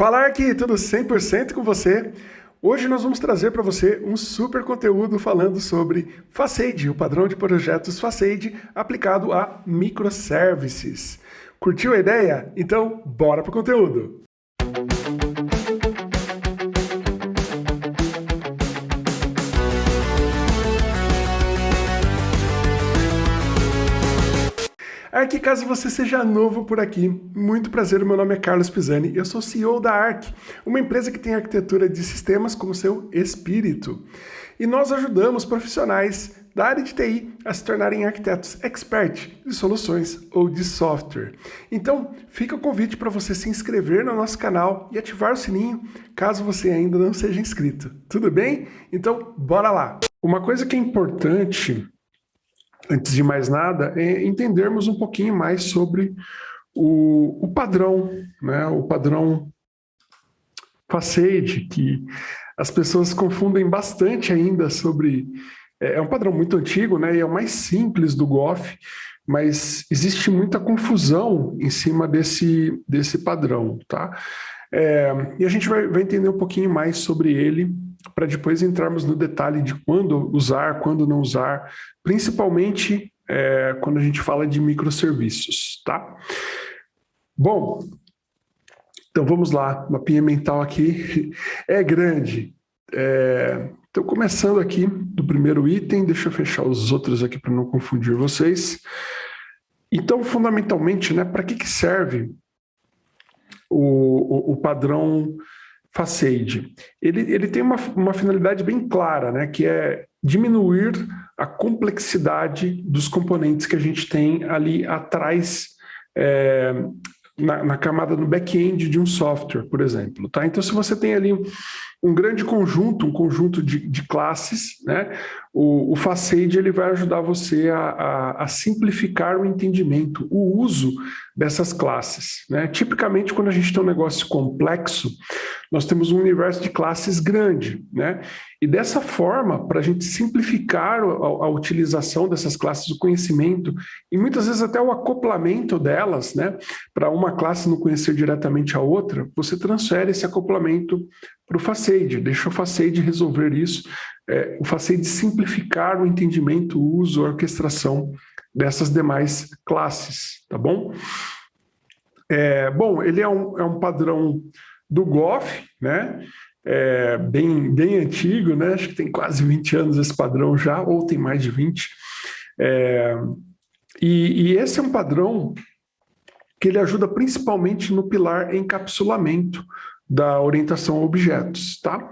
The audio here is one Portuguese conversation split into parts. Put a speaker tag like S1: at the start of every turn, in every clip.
S1: Falar aqui tudo 100% com você. Hoje nós vamos trazer para você um super conteúdo falando sobre Facade, o padrão de projetos Facade aplicado a microservices. Curtiu a ideia? Então, bora pro conteúdo! Arc, caso você seja novo por aqui, muito prazer, meu nome é Carlos Pisani, eu sou CEO da Arc, uma empresa que tem arquitetura de sistemas como seu espírito. E nós ajudamos profissionais da área de TI a se tornarem arquitetos expert de soluções ou de software. Então, fica o convite para você se inscrever no nosso canal e ativar o sininho, caso você ainda não seja inscrito. Tudo bem? Então, bora lá! Uma coisa que é importante antes de mais nada, é entendermos um pouquinho mais sobre o, o padrão, né? o padrão Facade, que as pessoas confundem bastante ainda sobre... É, é um padrão muito antigo, né? e é o mais simples do GOF, mas existe muita confusão em cima desse, desse padrão. Tá? É, e a gente vai, vai entender um pouquinho mais sobre ele para depois entrarmos no detalhe de quando usar, quando não usar, principalmente é, quando a gente fala de microserviços, tá? Bom, então vamos lá, mapinha mental aqui é grande. É, então, começando aqui do primeiro item, deixa eu fechar os outros aqui para não confundir vocês. Então, fundamentalmente, né, para que, que serve o, o, o padrão Facade, ele, ele tem uma, uma finalidade bem clara, né, que é diminuir a complexidade dos componentes que a gente tem ali atrás é, na, na, camada no back-end de um software, por exemplo. Tá? Então, se você tem ali um grande conjunto, um conjunto de, de classes, né? o, o Facade ele vai ajudar você a, a, a, simplificar o entendimento, o uso dessas classes. Né? Tipicamente, quando a gente tem um negócio complexo, nós temos um universo de classes grande. Né? E dessa forma, para a gente simplificar a, a, utilização dessas classes, o conhecimento, e muitas vezes até o acoplamento delas, né? para uma classe não conhecer diretamente a outra, você transfere esse acoplamento para o Facade, deixa o Facade resolver isso, é, o Facade simplificar o entendimento, o uso, a orquestração dessas demais classes, tá bom? É, bom, ele é um, é um padrão do GOF, né? É, bem, bem antigo, né? Acho que tem quase 20 anos esse padrão já, ou tem mais de 20. É, e, e esse é um padrão que ele ajuda principalmente no pilar encapsulamento, da orientação a objetos, tá?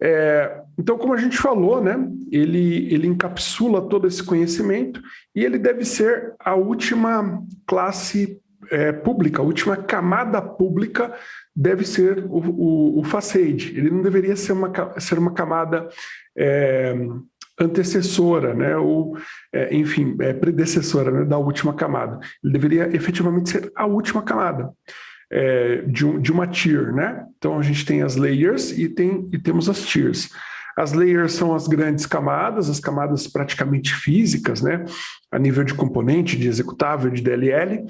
S1: É, então, como a gente falou, né, ele, ele encapsula todo esse conhecimento e ele deve ser a última classe é, pública, a última camada pública deve ser o, o, o facade. Ele não deveria ser uma, ser uma camada é, antecessora, né, ou, é, enfim, é, predecessora né, da última camada. Ele deveria efetivamente ser a última camada é, de, um, de uma tier, né? Então a gente tem as layers e, tem, e temos as tiers. As layers são as grandes camadas, as camadas praticamente físicas, né? A nível de componente, de executável, de DLL,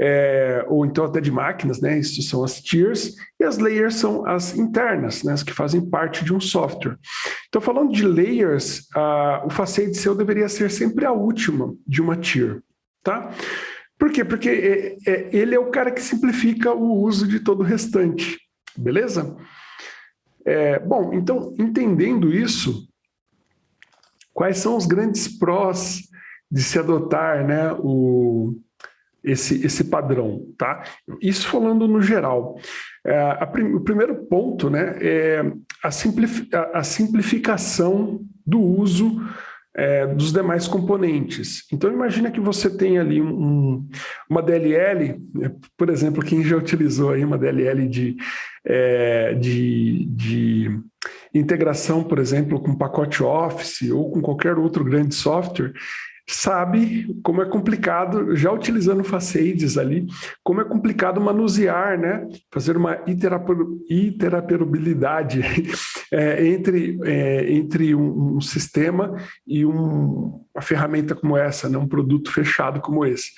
S1: é, ou então até de máquinas, né? Isso são as tiers. E as layers são as internas, né? As que fazem parte de um software. Então, falando de layers, a, o facade seu deveria ser sempre a última de uma tier, tá? Por quê? Porque é, é, ele é o cara que simplifica o uso de todo o restante, beleza? É, bom, então, entendendo isso, quais são os grandes prós de se adotar né, o, esse, esse padrão, tá? Isso falando no geral. É, a, o primeiro ponto né, é a, a, a simplificação do uso é, dos demais componentes. Então, imagina que você tem ali um, uma DLL, né, por exemplo, quem já utilizou aí uma DLL de, é, de, de integração, por exemplo, com pacote Office ou com qualquer outro grande software, sabe como é complicado, já utilizando Facades ali, como é complicado manusear, né? fazer uma interoperabilidade é, entre, é, entre um, um, sistema e um, uma ferramenta como essa, né? um produto fechado como esse.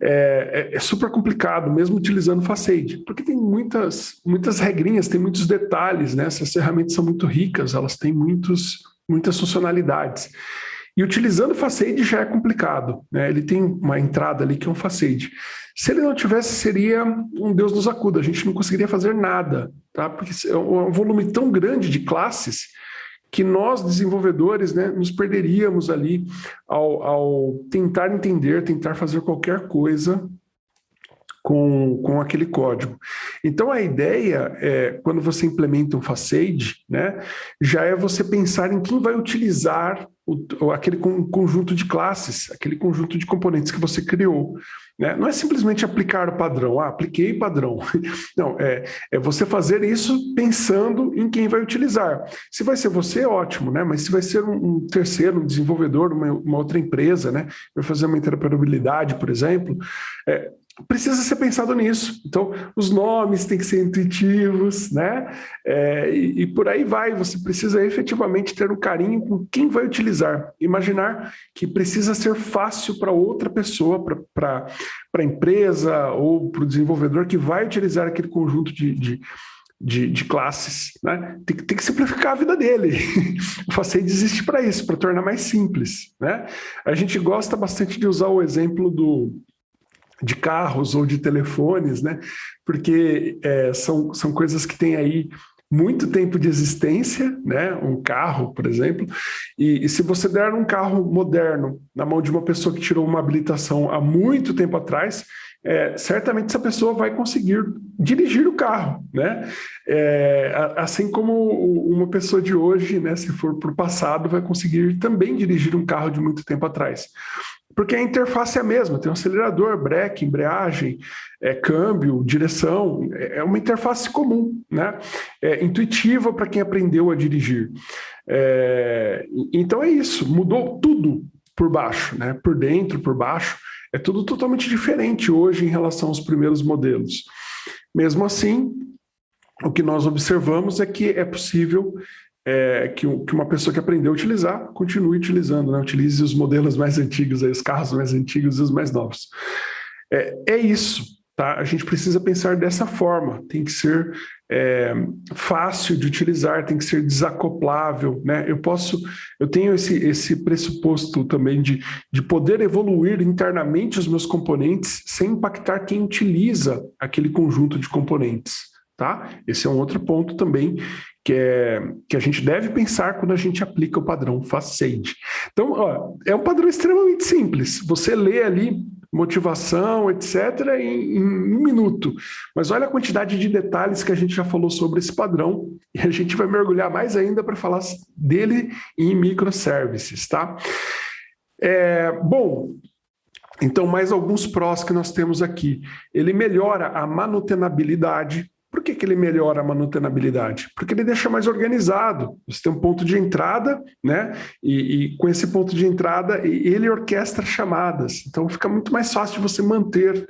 S1: É, é, é super complicado, mesmo utilizando Facade, porque tem muitas, muitas regrinhas, tem muitos detalhes, né? essas ferramentas são muito ricas, elas têm muitos, muitas funcionalidades. E utilizando Facade já é complicado, né? ele tem uma entrada ali que é um Facade. Se ele não tivesse, seria um Deus nos acuda, a gente não conseguiria fazer nada, tá? porque é um volume tão grande de classes que nós, desenvolvedores, né, nos perderíamos ali ao, ao tentar entender, tentar fazer qualquer coisa com, com aquele código. Então a ideia é, quando você implementa um facade, né, já é você pensar em quem vai utilizar o, aquele conjunto de classes, aquele conjunto de componentes que você criou. Né? Não é simplesmente aplicar o padrão, ah, apliquei padrão. Não, é, é você fazer isso pensando em quem vai utilizar. Se vai ser você, ótimo, né? mas se vai ser um, um terceiro, um desenvolvedor, uma, uma, outra empresa, né? vai fazer uma interoperabilidade, por exemplo, é, precisa ser pensado nisso. Então, os nomes têm que ser intuitivos, né? É, e, e, por aí vai, você precisa efetivamente ter um carinho com quem vai utilizar. Imaginar que precisa ser fácil para outra pessoa, para a empresa ou para o desenvolvedor que vai utilizar aquele conjunto de, de de, de, classes, né? Tem, tem, que simplificar a vida dele. o Facade existe para isso, para tornar mais simples, né? A gente gosta bastante de usar o exemplo do, de carros ou de telefones, né? Porque é, são, são coisas que têm aí muito tempo de existência, né? Um carro, por exemplo, e, e, se você der um carro moderno na mão de uma pessoa que tirou uma habilitação há muito tempo atrás, é, certamente essa pessoa vai conseguir dirigir o carro, né? É, assim como uma pessoa de hoje, né, se for para o passado, vai conseguir também dirigir um carro de muito tempo atrás porque a interface é a mesma, tem um acelerador, breque, embreagem, é, câmbio, direção, é, é uma interface comum, né? É intuitiva para quem aprendeu a dirigir. É, então é isso, mudou tudo por baixo, né? por dentro, por baixo, é tudo totalmente diferente hoje em relação aos primeiros modelos. Mesmo assim, o que nós observamos é que é possível é, que, que, uma pessoa que aprendeu a utilizar, continue utilizando, né? utilize os modelos mais antigos, aí, os carros mais antigos e os mais novos. É, é isso, tá? a gente precisa pensar dessa forma, tem que ser é, fácil de utilizar, tem que ser desacoplável, né? Eu posso, eu tenho esse, esse pressuposto também de, de poder evoluir internamente os meus componentes sem impactar quem utiliza aquele conjunto de componentes. Tá? Esse é um outro ponto também que, é, que a gente deve pensar quando a gente aplica o padrão Facade. Então, ó, é um padrão extremamente simples. Você lê ali motivação, etc., em, em, um minuto. Mas olha a quantidade de detalhes que a gente já falou sobre esse padrão e a gente vai mergulhar mais ainda para falar dele em microservices, tá? É, bom, então mais alguns prós que nós temos aqui. Ele melhora a manutenabilidade, por que, que ele melhora a manutenabilidade? Porque ele deixa mais organizado. Você tem um ponto de entrada, né? E, e, com esse ponto de entrada, ele orquestra chamadas. Então fica muito mais fácil você manter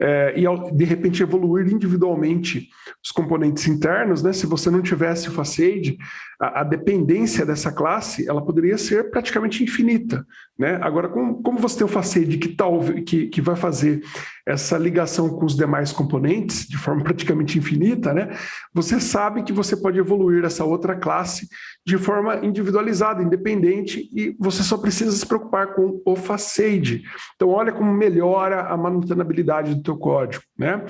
S1: é, e de repente evoluir individualmente os componentes internos, né? Se você não tivesse o Facade, a, a, dependência dessa classe ela poderia ser praticamente infinita. Né? Agora, como, como você tem o Facade que, tal, que, que vai fazer essa ligação com os demais componentes de forma praticamente infinita, né? você sabe que você pode evoluir essa outra classe de forma individualizada, independente, e você só precisa se preocupar com o Facade. Então, olha como melhora a manutenabilidade do teu código. Né?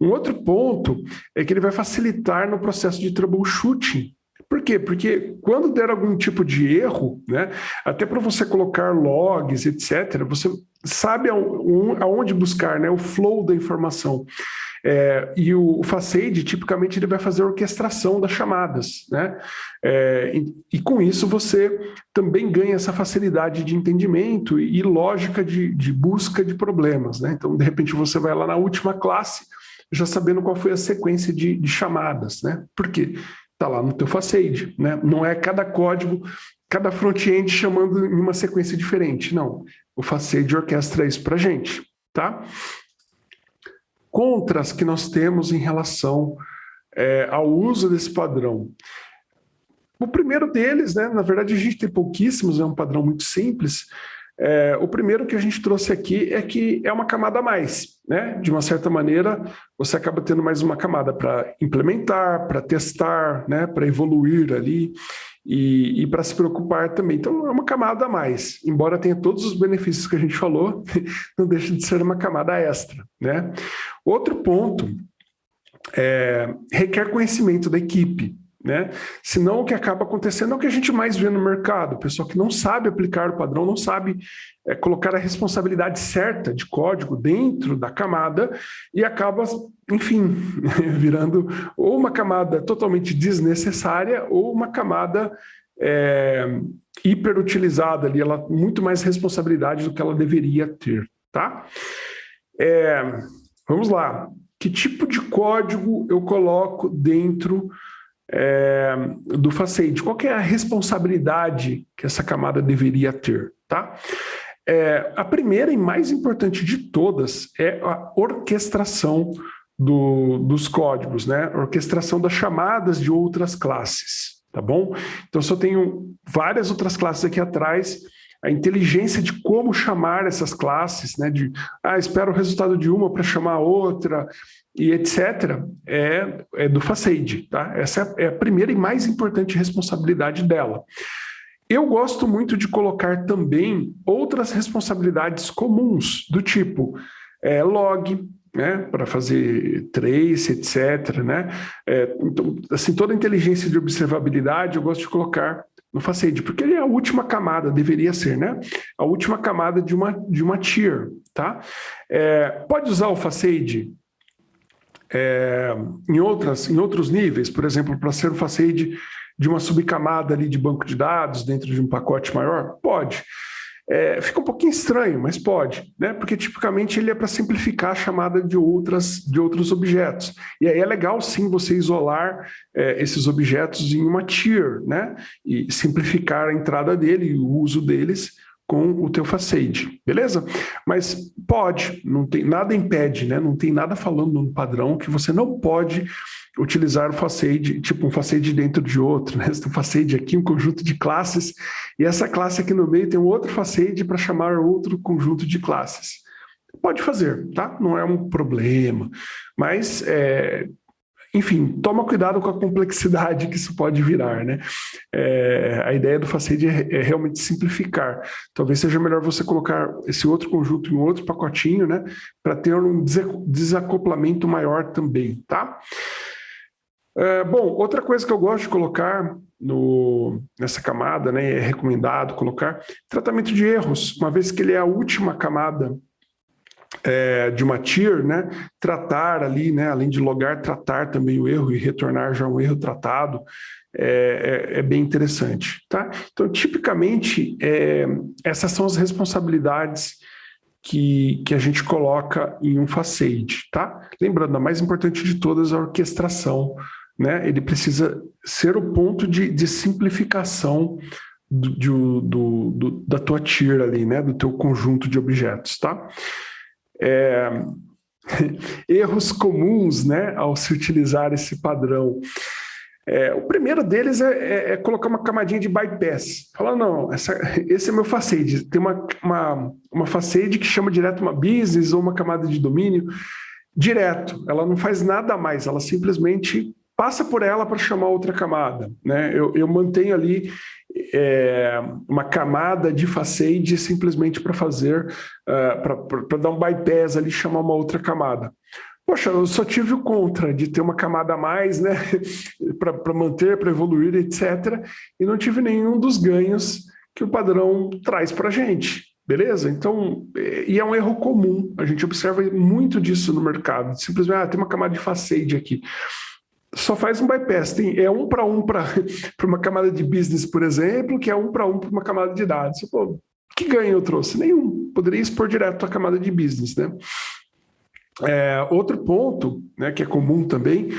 S1: Um outro ponto é que ele vai facilitar no processo de troubleshooting, por quê? Porque quando der algum tipo de erro, né, até para você colocar logs, etc., você sabe aonde buscar né, o flow da informação. É, e o, o Facade, tipicamente, ele vai fazer a orquestração das chamadas. Né? É, e, e, com isso você também ganha essa facilidade de entendimento e, e lógica de, de, busca de problemas. Né? Então, de repente, você vai lá na última classe, já sabendo qual foi a sequência de, de chamadas. Né? Por quê? Está lá no teu facade, né? Não é cada código, cada front-end chamando em uma sequência diferente, não. o Facade orquestra isso para a gente, tá? Contras que nós temos em relação é, ao uso desse padrão. O primeiro deles, né, na verdade a gente tem pouquíssimos, é um padrão muito simples, é, o primeiro que a gente trouxe aqui é que é uma camada a mais, né? De uma certa maneira, você acaba tendo mais uma camada para implementar, para testar, né? Para evoluir ali e, e para se preocupar também. Então, é uma camada a mais. Embora tenha todos os benefícios que a gente falou, não deixa de ser uma camada extra, né? Outro ponto é, requer conhecimento da equipe. Né? Senão o que acaba acontecendo é o que a gente mais vê no mercado, o pessoal que não sabe aplicar o padrão, não sabe é, colocar a responsabilidade certa de código dentro da camada e acaba, enfim, virando ou uma camada totalmente desnecessária ou uma camada é, hiperutilizada ali, ela muito mais responsabilidade do que ela deveria ter, tá? É, vamos lá, que tipo de código eu coloco dentro é, do Facade. Qual é a responsabilidade que essa camada deveria ter? Tá? É, a primeira e mais importante de todas é a orquestração do, dos códigos, né? orquestração das chamadas de outras classes, tá bom? Então, se eu tenho várias outras classes aqui atrás, a inteligência de como chamar essas classes, né, de, ah, espero o resultado de uma para chamar a outra, e etc., é, é do Facade. Tá? Essa é a primeira e mais importante responsabilidade dela. Eu gosto muito de colocar também outras responsabilidades comuns, do tipo é, log, né, para fazer trace, etc. Né? É, então, assim, toda a inteligência de observabilidade eu gosto de colocar no Facade, porque ele é a última camada, deveria ser, né? A última camada de uma, de uma tier, tá? É, pode usar o Facade é, em, outras, em outros níveis, por exemplo, para ser o Facade de uma subcamada ali de banco de dados dentro de um pacote maior? Pode. É, fica um pouquinho estranho, mas pode, né? Porque tipicamente ele é para simplificar a chamada de, outras, de outros objetos. E aí é legal sim você isolar é, esses objetos em uma tier, né? E simplificar a entrada dele e o uso deles com o teu facade, beleza? Mas pode, não tem nada impede, né? Não tem nada falando no padrão que você não pode utilizar o facade, tipo um facade dentro de outro, né? Você tem um facade aqui, um conjunto de classes, e essa classe aqui no meio tem um outro facade para chamar outro conjunto de classes. Pode fazer, tá? Não é um problema, mas é, enfim, toma cuidado com a complexidade que isso pode virar, né? É, a ideia do Facade é, é, realmente simplificar. Talvez seja melhor você colocar esse outro conjunto em outro pacotinho, né? Para ter um desacoplamento maior também, tá? É, bom, outra coisa que eu gosto de colocar no, nessa camada, né, é recomendado colocar, tratamento de erros, uma vez que ele é a última camada é, de uma tier, né, tratar ali, né, além de logar, tratar também o erro e retornar já um erro tratado, é, é, é bem interessante. Tá? Então, tipicamente, é, essas são as responsabilidades que, que a gente coloca em um facade. Tá? Lembrando, a mais importante de todas é a orquestração. Né? Ele precisa ser o ponto de, de simplificação do, do, do, da tua tier ali, né? do teu conjunto de objetos. Tá? É, erros comuns né, ao se utilizar esse padrão. É, o primeiro deles é, é, é, colocar uma camadinha de bypass. Falar, não, essa, esse é meu facade. Tem uma, uma, uma facade que chama direto uma business ou uma camada de domínio direto. Ela não faz nada mais, ela simplesmente passa por ela para chamar outra camada. Né? Eu, eu mantenho ali é, uma camada de facade simplesmente para fazer, uh, para dar um bypass ali, chamar uma outra camada. Poxa, eu só tive o contra de ter uma camada a mais, né, para manter, para evoluir, etc. E não tive nenhum dos ganhos que o padrão traz para a gente. Beleza? Então, e é um erro comum, a gente observa muito disso no mercado. Simplesmente, ah, tem uma camada de facade aqui só faz um bypass. Tem, é um para um para uma camada de business, por exemplo, que é um para um para uma camada de dados. Pô, que ganho eu trouxe? Nenhum. Poderia expor direto a camada de business. Né? É, outro ponto, né, que é comum também,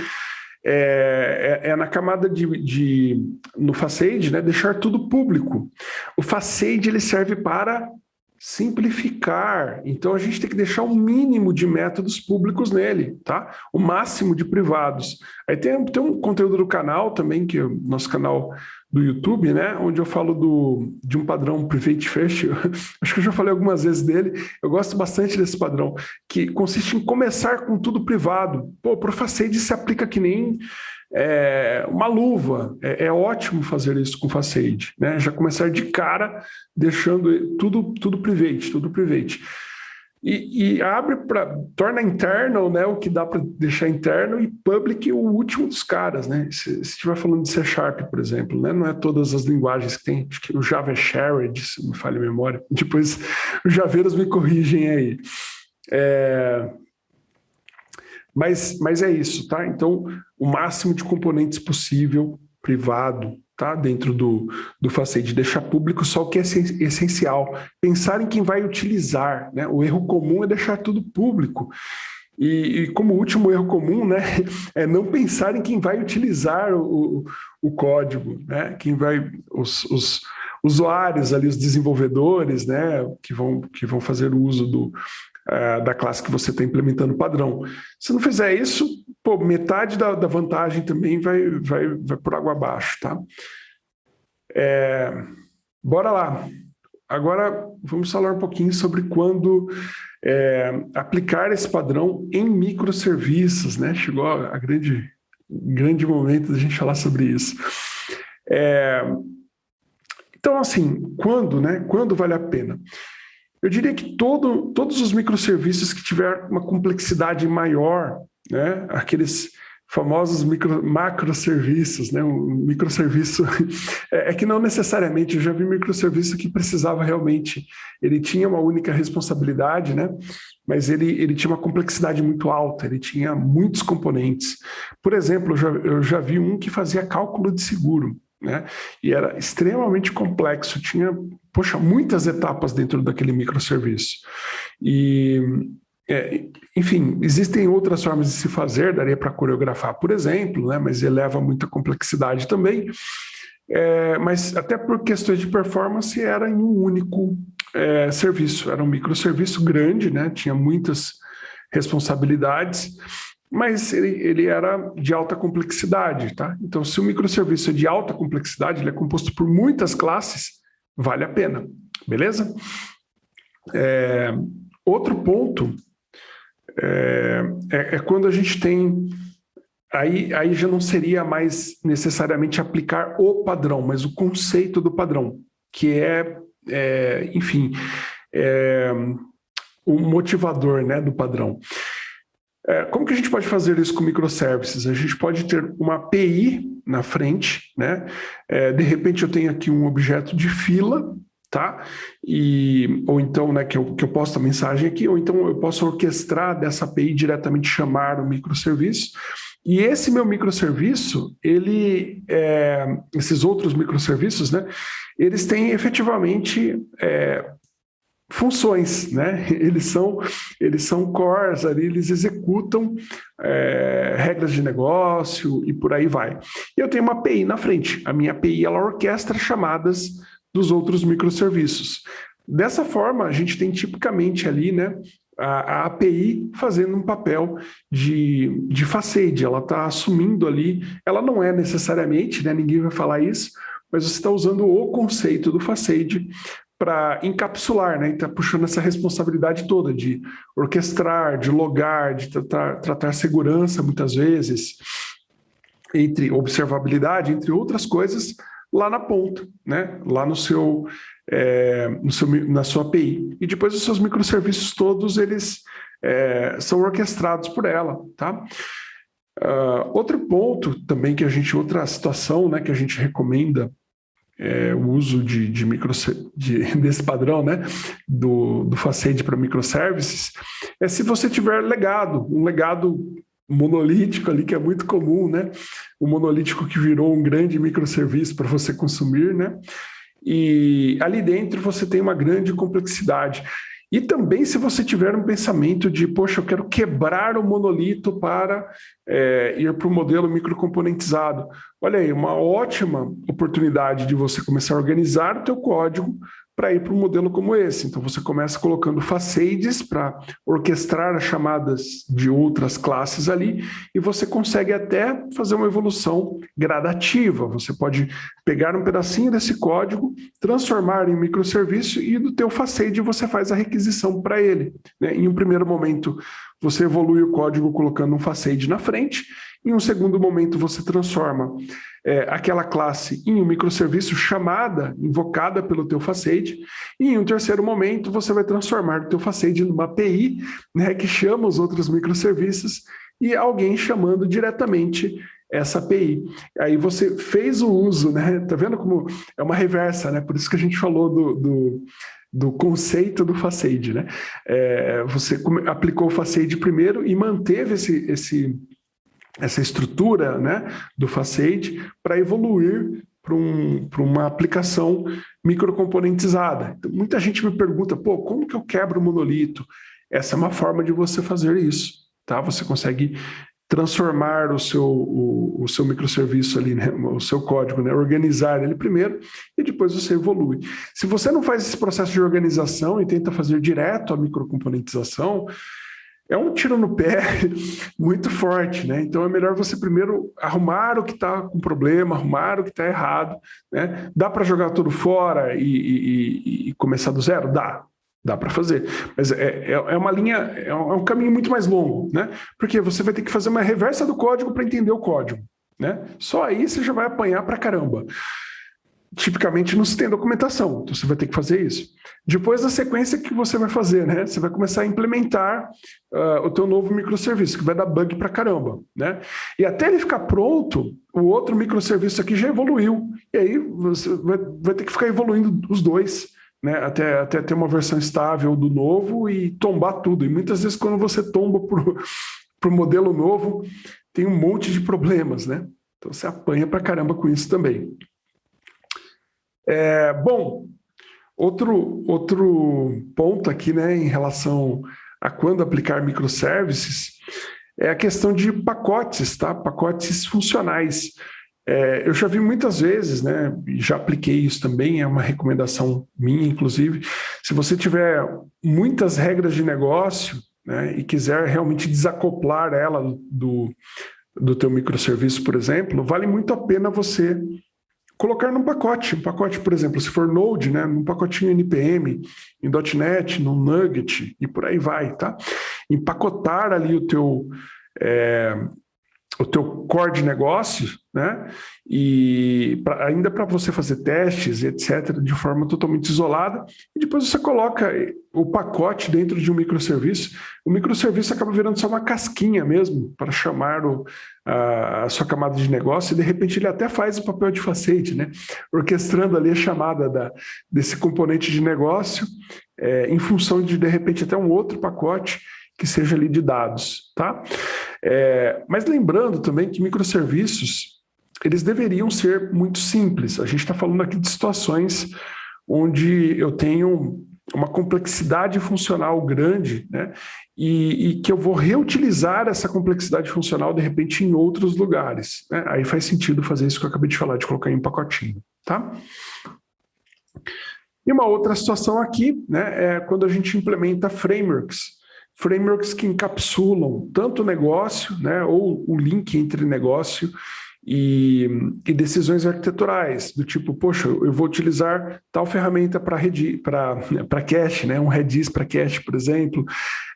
S1: é, é, é, na camada de, de, no Facade, né, deixar tudo público. O Facade ele serve para simplificar. Então a gente tem que deixar o mínimo de métodos públicos nele, tá? O máximo de privados. Aí tem, tem um conteúdo do canal também, que é o nosso canal do YouTube, né? Onde eu falo do, de um padrão Private First. Acho que eu já falei algumas vezes dele. Eu gosto bastante desse padrão, que consiste em começar com tudo privado. Pô, o Profacade se aplica que nem é, uma luva. É, é, ótimo fazer isso com Facade, né? Já começar de cara deixando tudo, tudo private, tudo private. E, e abre para torna internal, né, o que dá para deixar interno e public o último dos caras, né? Se estiver falando de C Sharp, por exemplo, né, não é todas as linguagens que tem, acho que o Java é shared, se me falha a memória. Depois os javeiros me corrigem aí. É, mas, mas é isso, tá? Então, o máximo de componentes possível, privado, tá? Dentro do, do Facade, deixar público só o que é essencial. Pensar em quem vai utilizar, né? O erro comum é deixar tudo público. E, e, como último erro comum, né, é não pensar em quem vai utilizar o, o código, né, quem vai, os, os usuários ali, os desenvolvedores, né, que vão, que vão fazer o uso do, uh, da classe que você está implementando padrão. Se não fizer isso, pô, metade da, da vantagem também vai, vai, vai por água abaixo, tá? É, bora lá. Agora vamos falar um pouquinho sobre quando é, aplicar esse padrão em microserviços, né? Chegou a grande, grande momento da gente falar sobre isso. É, então, assim, quando, né? Quando vale a pena? Eu diria que todo, todos os microserviços que tiver uma complexidade maior, né, aqueles famosos micro, macroserviços, né, um microserviço, é, é, que não necessariamente, eu já vi microserviço que precisava realmente, ele tinha uma única responsabilidade, né, mas ele, ele tinha uma complexidade muito alta, ele tinha muitos componentes. Por exemplo, eu já, eu já vi um que fazia cálculo de seguro, né? E era extremamente complexo, tinha, poxa, muitas etapas dentro daquele microserviço. E, é, enfim, existem outras formas de se fazer, daria para coreografar, por exemplo, né? mas eleva muita complexidade também. É, mas até por questões de performance era em um único é, serviço, era um microserviço grande, né? tinha muitas responsabilidades, mas ele, ele, era de alta complexidade, tá? Então, se o microserviço é de alta complexidade, ele é composto por muitas classes, vale a pena, beleza? É, outro ponto é, é, é, quando a gente tem... Aí, aí já não seria mais necessariamente aplicar o padrão, mas o conceito do padrão, que é, é enfim, é, o motivador né, do padrão. É, como que a gente pode fazer isso com microservices? A gente pode ter uma API na frente, né? É, de repente eu tenho aqui um objeto de fila, tá? E, ou então, né, que eu, que eu posto a mensagem aqui, ou então eu posso orquestrar dessa API diretamente chamar o microserviço. E esse meu microserviço, ele, é, esses outros microserviços, né, eles têm efetivamente é, funções, né? Eles são, eles são cores ali, eles executam é, regras de negócio e por aí vai. Eu tenho uma API na frente. A minha API ela orquestra chamadas dos outros microserviços. Dessa forma, a gente tem tipicamente ali, né, a, a API fazendo um papel de, de facade, ela está assumindo ali, ela não é necessariamente, né, ninguém vai falar isso, mas você está usando o conceito do facade para encapsular, né? Está puxando essa responsabilidade toda de orquestrar, de logar, de tratar, tratar segurança muitas vezes, entre observabilidade, entre outras coisas, lá na ponta, né? Lá no seu, é, no seu, na sua API. E depois os seus microserviços todos, eles é, são orquestrados por ela, tá? Uh, outro ponto também que a gente, outra situação né, que a gente recomenda é, o uso de, de, micro, de, desse padrão, né, do, do Facade para microservices, é se você tiver legado, um legado monolítico ali, que é muito comum, né, o monolítico que virou um grande microserviço para você consumir, né, e ali dentro você tem uma grande complexidade. E também se você tiver um pensamento de, poxa, eu quero quebrar o monolito para é, ir para o modelo microcomponentizado. Olha aí, uma ótima oportunidade de você começar a organizar o teu código para ir para um modelo como esse. Então você começa colocando facades para orquestrar as chamadas de outras classes ali e você consegue até fazer uma evolução gradativa. Você pode pegar um pedacinho desse código, transformar em microserviço e do teu facade você faz a requisição para ele. Né? Em um primeiro momento você evolui o código colocando um facade na frente, em um segundo momento você transforma é, aquela classe em um microserviço chamada, invocada pelo teu facade, e em um terceiro momento você vai transformar o teu facade numa API, né, que chama os outros microserviços, e alguém chamando diretamente essa API. Aí você fez o uso, né? Tá vendo como é uma reversa, né? Por isso que a gente falou do, do, do conceito do facade, né? É, você aplicou o facade primeiro e manteve esse, esse essa estrutura né, do Facade para evoluir para um, uma aplicação microcomponentizada. Então, muita gente me pergunta, pô, como que eu quebro o monolito? Essa é uma forma de você fazer isso. Tá? Você consegue transformar o seu, o, o seu microserviço ali, né, o seu código, né, organizar ele primeiro e depois você evolui. Se você não faz esse processo de organização e tenta fazer direto a microcomponentização, é um tiro no pé muito forte, né? Então é melhor você primeiro arrumar o que está com problema, arrumar o que está errado, né? Dá para jogar tudo fora e, e, e, começar do zero? Dá, dá para fazer. Mas é, é, é uma linha, é um, é um caminho muito mais longo, né? Porque você vai ter que fazer uma reversa do código para entender o código, né? Só aí você já vai apanhar para caramba tipicamente não se tem documentação, então você vai ter que fazer isso. Depois da sequência que você vai fazer, né? Você vai começar a implementar uh, o teu novo microserviço, que vai dar bug para caramba, né? E até ele ficar pronto, o outro microserviço aqui já evoluiu, e aí você vai, vai ter que ficar evoluindo os dois, né? Até, até ter uma versão estável do novo e tombar tudo. E muitas vezes quando você tomba para o modelo novo, tem um monte de problemas, né? Então você apanha para caramba com isso também. É, bom, outro, outro ponto aqui né, em relação a quando aplicar microservices é a questão de pacotes, tá? pacotes funcionais. É, eu já vi muitas vezes, né, já apliquei isso também, é uma recomendação minha, inclusive, se você tiver muitas regras de negócio né, e quiser realmente desacoplar ela do, do teu microserviço, por exemplo, vale muito a pena você colocar num pacote, um pacote, por exemplo, se for Node, né, num pacotinho NPM, em .NET, no Nugget e por aí vai, tá? Empacotar ali o teu, é, o teu core de negócio, né? E pra, ainda para você fazer testes, etc., de forma totalmente isolada, e depois você coloca o pacote dentro de um microserviço. O microserviço acaba virando só uma casquinha mesmo para chamar o, a, a, sua camada de negócio, e de repente ele até faz o papel de facete, né? Orquestrando ali a chamada da, desse componente de negócio, é, em função de, de repente, até um outro pacote que seja ali de dados, tá? É, mas lembrando também que microserviços, eles deveriam ser muito simples. A gente está falando aqui de situações onde eu tenho uma complexidade funcional grande, né? E, e, que eu vou reutilizar essa complexidade funcional, de repente, em outros lugares. Né? Aí faz sentido fazer isso que eu acabei de falar, de colocar em um pacotinho, tá? E uma outra situação aqui, né, é quando a gente implementa frameworks frameworks que encapsulam tanto o negócio, né, ou o link entre negócio e, e, decisões arquiteturais, do tipo, poxa, eu vou utilizar tal ferramenta para cache, né, um Redis para cache, por exemplo,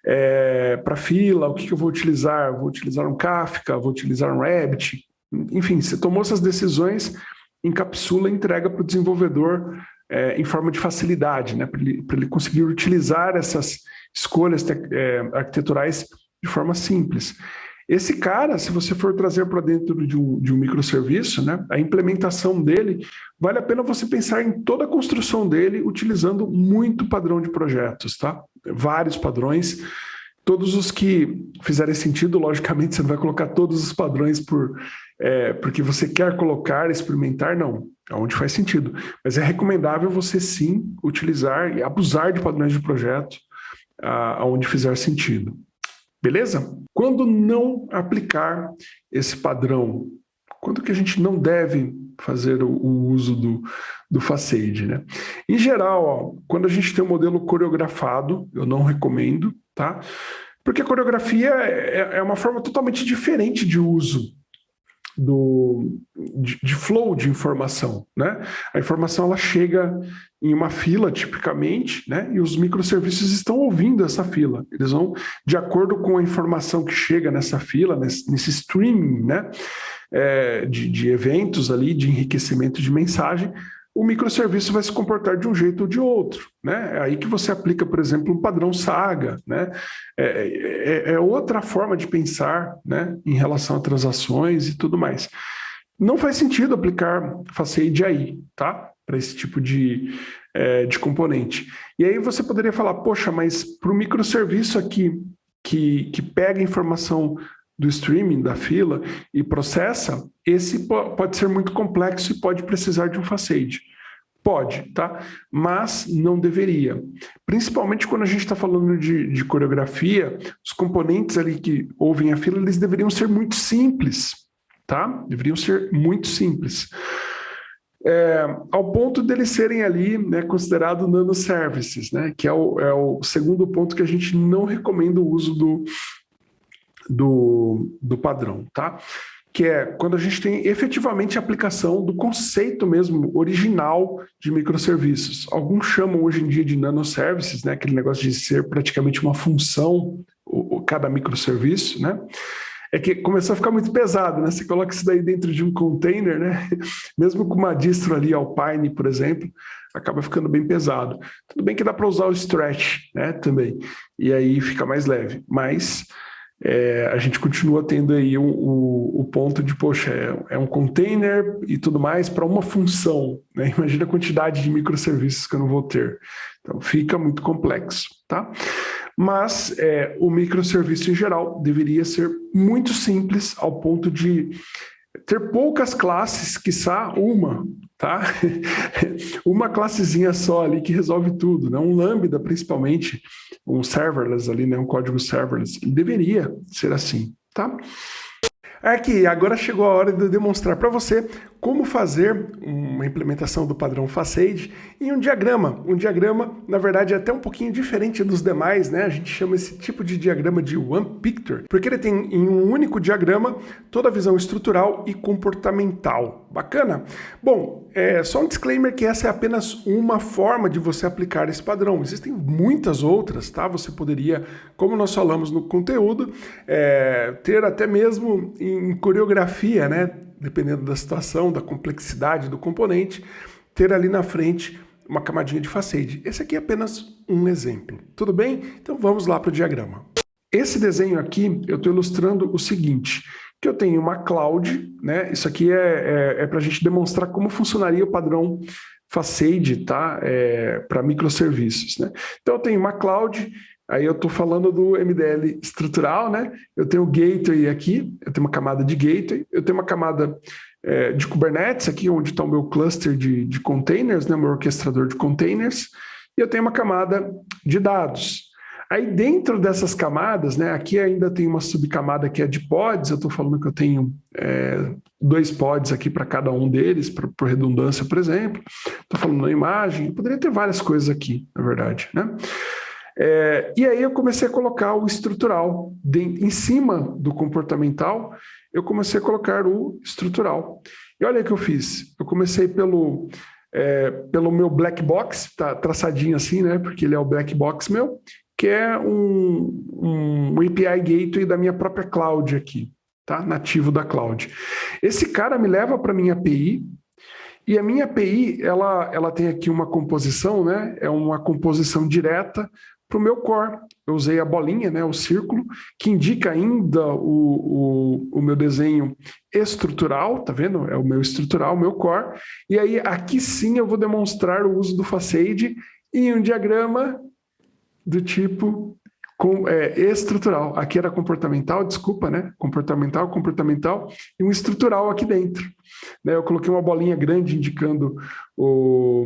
S1: é, para fila, o que, que eu vou utilizar? Vou utilizar um Kafka, vou utilizar um Rabbit, enfim, você tomou essas decisões, encapsula e entrega para o desenvolvedor é, em forma de facilidade, né, para ele, ele conseguir utilizar essas escolhas é, arquiteturais de forma simples. Esse cara, se você for trazer para dentro de um, de um microserviço, né, a implementação dele, vale a pena você pensar em toda a construção dele utilizando muito padrão de projetos, tá? Vários padrões, todos os que fizerem sentido, logicamente você não vai colocar todos os padrões por, é, porque você quer colocar, experimentar, não, onde faz sentido. Mas é recomendável você sim utilizar e abusar de padrões de projeto, aonde fizer sentido. Beleza? Quando não aplicar esse padrão? Quando que a gente não deve fazer o, uso do, do Facade. Né? Em geral, ó, quando a gente tem um modelo coreografado, eu não recomendo, tá? Porque a coreografia é, é uma forma totalmente diferente de uso do, de, de, flow de informação, né? A informação ela chega em uma fila, tipicamente, né? E os microserviços estão ouvindo essa fila. Eles vão, de acordo com a informação que chega nessa fila, nesse, nesse streaming, né? É, de, de eventos ali, de enriquecimento de mensagem, o microserviço vai se comportar de um jeito ou de outro. Né? É aí que você aplica, por exemplo, um padrão saga. Né? É, é, é, outra forma de pensar né, em relação a transações e tudo mais. Não faz sentido aplicar Facade aí, tá? Para esse tipo de, é, de componente. E aí você poderia falar, poxa, mas para o microserviço aqui que, que pega informação do streaming, da fila, e processa, esse pode ser muito complexo e pode precisar de um facade. Pode, tá? Mas não deveria. Principalmente quando a gente está falando de, de, coreografia, os componentes ali que ouvem a fila, eles deveriam ser muito simples, tá? Deveriam ser muito simples. É, ao ponto deles serem ali né, considerados nanoservices, né? Que é o, é o segundo ponto que a gente não recomenda o uso do, do, do padrão, tá? Que é quando a gente tem efetivamente a aplicação do conceito mesmo original de microserviços. Alguns chamam hoje em dia de nanoservices, né? Aquele negócio de ser praticamente uma função, cada microserviço, né? é que começou a ficar muito pesado, né? Você coloca isso daí dentro de um container, né? Mesmo com uma distro ali, Alpine, por exemplo, acaba ficando bem pesado. Tudo bem que dá para usar o stretch, né? Também. E aí fica mais leve. Mas é, a gente continua tendo aí o, o, o ponto de, poxa, é, é, um container e tudo mais para uma função. Né? Imagina a quantidade de microserviços que eu não vou ter. Então, fica muito complexo, tá? Mas é, o microserviço em geral deveria ser muito simples ao ponto de ter poucas classes, quiçá uma, tá? uma classezinha só ali que resolve tudo, né? Um Lambda, principalmente, um serverless ali, né? Um código serverless, ele deveria ser assim, tá? Aqui, agora chegou a hora de eu demonstrar para você como fazer uma implementação do padrão Facade em um diagrama. Um diagrama, na verdade, é até um pouquinho diferente dos demais, né? A gente chama esse tipo de diagrama de One Picture, porque ele tem em um único diagrama toda a visão estrutural e comportamental. Bacana? Bom, é só um disclaimer que essa é apenas uma forma de você aplicar esse padrão. Existem muitas outras, tá? Você poderia, como nós falamos no conteúdo, é, ter até mesmo em coreografia, né? Dependendo da situação, da complexidade do componente, ter ali na frente uma camadinha de facade. Esse aqui é apenas um exemplo, tudo bem? Então vamos lá para o diagrama. Esse desenho aqui, eu estou ilustrando o seguinte, que eu tenho uma cloud, né? Isso aqui é, é, é para a gente demonstrar como funcionaria o padrão Facade, tá? É, para microserviços, né? Então eu tenho uma cloud Aí eu estou falando do MDL estrutural, né? Eu tenho o gateway aqui, eu tenho uma camada de gateway, eu tenho uma camada é, de Kubernetes aqui, onde está o meu cluster de, de containers, né? O meu orquestrador de containers, e eu tenho uma camada de dados. Aí dentro dessas camadas, né, aqui ainda tem uma subcamada que é de pods, eu estou falando que eu tenho é, dois pods aqui para cada um deles, por redundância, por exemplo. Estou falando na imagem, poderia ter várias coisas aqui, na verdade, né? É, e aí eu comecei a colocar o estrutural. De, em cima do comportamental, eu comecei a colocar o estrutural. E olha o que eu fiz. Eu comecei pelo, é, pelo meu black box, tá traçadinho assim, né? Porque ele é o black box meu, que é um, um API gateway da minha própria cloud aqui, tá? Nativo da cloud. Esse cara me leva para minha API, e a minha API, ela, ela tem aqui uma composição, né? É uma composição direta para o meu core. Eu usei a bolinha, né, o círculo, que indica ainda o, o, o, meu desenho estrutural, tá vendo? É o meu estrutural, o meu core. E aí aqui sim eu vou demonstrar o uso do facade em um diagrama do tipo com, é, estrutural. Aqui era comportamental, desculpa, né? Comportamental, comportamental, e um estrutural aqui dentro. Né? Eu coloquei uma bolinha grande indicando o,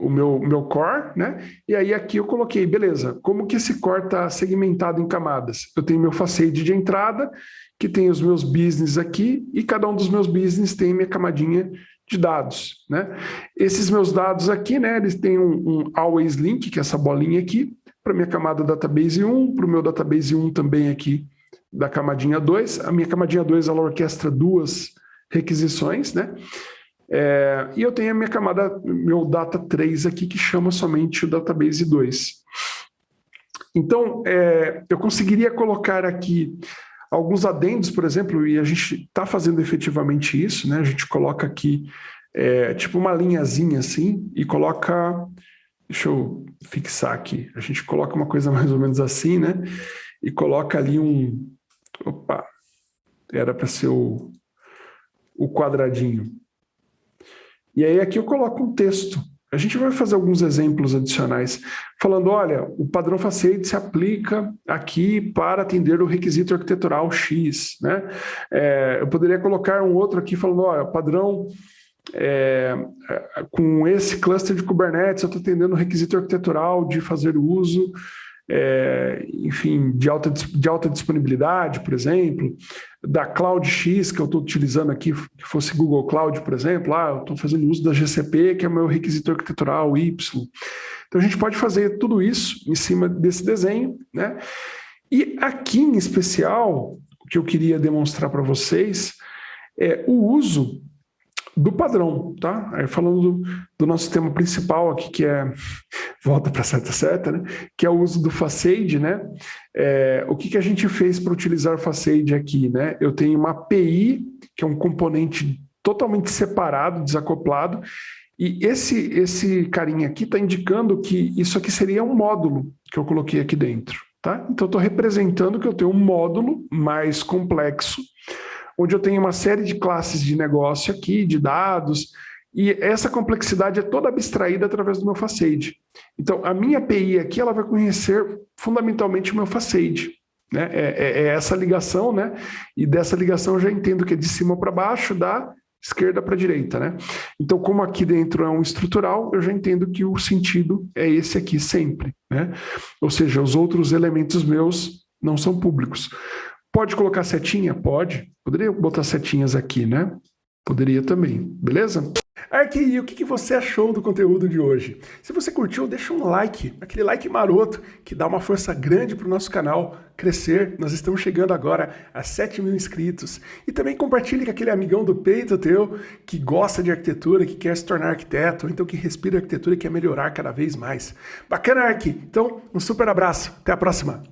S1: o meu, meu core, né? E aí aqui eu coloquei, beleza, como que esse core está segmentado em camadas? Eu tenho meu facade de entrada, que tem os meus business aqui, e cada um dos meus business tem minha camadinha de dados. Né? Esses meus dados aqui, né, eles têm um, um always link, que é essa bolinha aqui, para minha camada database 1, para o meu database 1 também aqui da camadinha 2. A minha camadinha 2 ela orquestra duas requisições, né? É, e eu tenho a minha camada, meu data 3 aqui, que chama somente o database 2. Então, é, eu conseguiria colocar aqui alguns adendos, por exemplo, e a gente está fazendo efetivamente isso, né? A gente coloca aqui, é, tipo uma linhazinha assim, e coloca... Deixa eu fixar aqui. A gente coloca uma coisa mais ou menos assim, né? E coloca ali um... Opa! Era para ser o, o quadradinho. E aí aqui eu coloco um texto. A gente vai fazer alguns exemplos adicionais, falando, olha, o padrão Facade se aplica aqui para atender o requisito arquitetural X. Né? É, eu poderia colocar um outro aqui falando, olha, padrão é, com esse cluster de Kubernetes, eu estou atendendo o requisito arquitetural de fazer uso é, enfim, de alta, de alta disponibilidade, por exemplo, da Cloud X que eu estou utilizando aqui, que fosse Google Cloud, por exemplo, ah, eu estou fazendo uso da GCP, que é o meu requisito arquitetural Y. Então a gente pode fazer tudo isso em cima desse desenho, né? E aqui em especial, o que eu queria demonstrar para vocês é o uso do padrão, tá? Aí falando do, do, nosso tema principal aqui, que é, volta para seta seta, né? Que é o uso do Facade, né? É, o que, que a gente fez para utilizar o Facade aqui, né? Eu tenho uma API, que é um componente totalmente separado, desacoplado, e esse, esse carinha aqui está indicando que isso aqui seria um módulo que eu coloquei aqui dentro, tá? Então, estou representando que eu tenho um módulo mais complexo, onde eu tenho uma série de classes de negócio aqui, de dados, e essa complexidade é toda abstraída através do meu Facade. Então, a minha API aqui, ela vai conhecer fundamentalmente o meu Facade. Né? É, é, é essa ligação, né? e dessa ligação eu já entendo que é de cima para baixo, da esquerda para direita. Né? Então, como aqui dentro é um estrutural, eu já entendo que o sentido é esse aqui sempre. Né? Ou seja, os outros elementos meus não são públicos. Pode colocar setinha? Pode. Poderia botar setinhas aqui, né? Poderia também, beleza? Arqui, o que você achou do conteúdo de hoje? Se você curtiu, deixa um like, aquele like maroto, que dá uma força grande para o nosso canal crescer. Nós estamos chegando agora a 7 mil inscritos. E também compartilhe com aquele amigão do peito teu, que gosta de arquitetura, que quer se tornar arquiteto, ou então que respira arquitetura e quer melhorar cada vez mais. Bacana, Arqui? Então, um super abraço. Até a próxima.